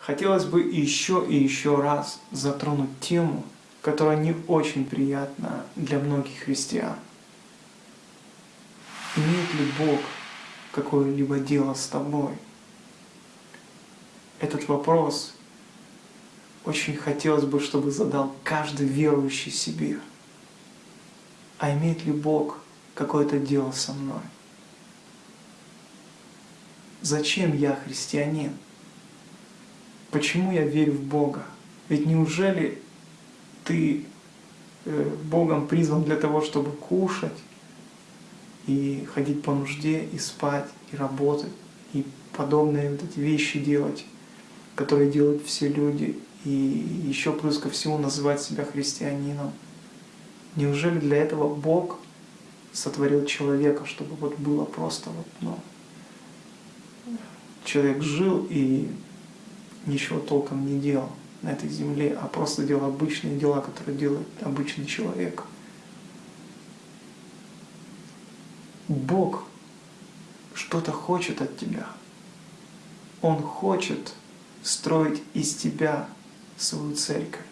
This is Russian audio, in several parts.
хотелось бы еще и еще раз затронуть тему, которая не очень приятна для многих христиан. Имеет ли Бог какое-либо дело с тобой? Этот вопрос очень хотелось бы, чтобы задал каждый верующий себе. А имеет ли Бог какое-то дело со мной? Зачем я христианин? Почему я верю в Бога? Ведь неужели ты э, Богом призван для того, чтобы кушать и ходить по нужде, и спать, и работать, и подобные вот эти вещи делать, которые делают все люди, и еще плюс ко всему называть себя христианином. Неужели для этого Бог сотворил человека, чтобы вот было просто вот, ну, человек жил и ничего толком не делал на этой земле, а просто делал обычные дела, которые делает обычный человек. Бог что-то хочет от тебя. Он хочет строить из тебя свою церковь.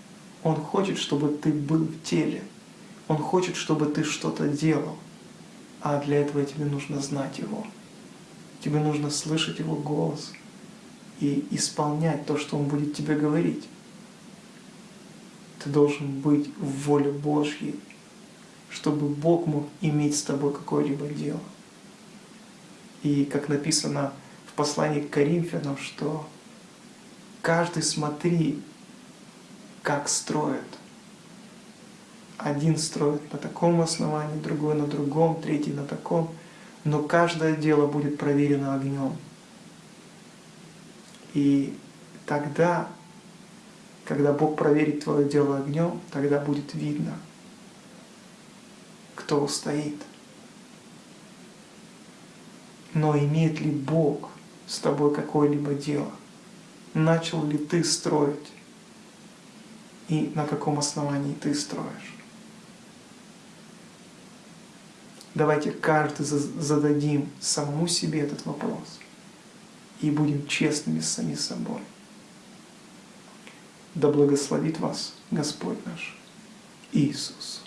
Он хочет, чтобы ты был в теле. Он хочет, чтобы ты что-то делал. А для этого тебе нужно знать Его. Тебе нужно слышать Его голос и исполнять то, что Он будет тебе говорить. Ты должен быть в воле Божьей, чтобы Бог мог иметь с тобой какое-либо дело. И как написано в послании к Коринфянам, что каждый смотри как строят. Один строит на таком основании, другой на другом, третий на таком. Но каждое дело будет проверено огнем. И тогда, когда Бог проверит твое дело огнем, тогда будет видно, кто устоит. Но имеет ли Бог с тобой какое-либо дело? Начал ли ты строить? и на каком основании ты строишь. Давайте каждый зададим самому себе этот вопрос и будем честными с самим собой. Да благословит вас Господь наш Иисус.